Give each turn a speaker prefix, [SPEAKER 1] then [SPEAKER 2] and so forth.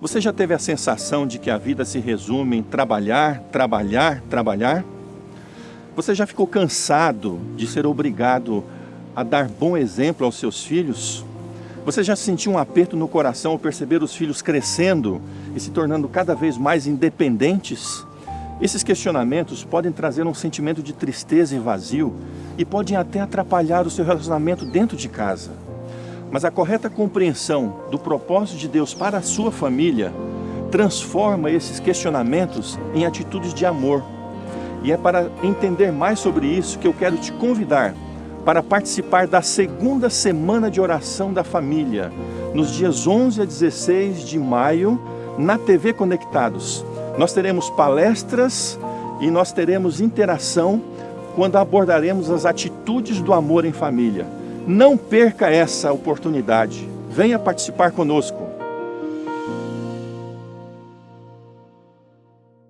[SPEAKER 1] Você já teve a sensação de que a vida se resume em trabalhar, trabalhar, trabalhar? Você já ficou cansado de ser obrigado a dar bom exemplo aos seus filhos? Você já sentiu um aperto no coração ao perceber os filhos crescendo e se tornando cada vez mais independentes? Esses questionamentos podem trazer um sentimento de tristeza e vazio e podem até atrapalhar o seu relacionamento dentro de casa. Mas a correta compreensão do propósito de Deus para a sua família transforma esses questionamentos em atitudes de amor. E é para entender mais sobre isso que eu quero te convidar para participar da segunda semana de oração da família, nos dias 11 a 16 de maio, na TV Conectados. Nós teremos palestras e nós teremos interação quando abordaremos as atitudes do amor em família. Não perca essa oportunidade. Venha participar conosco.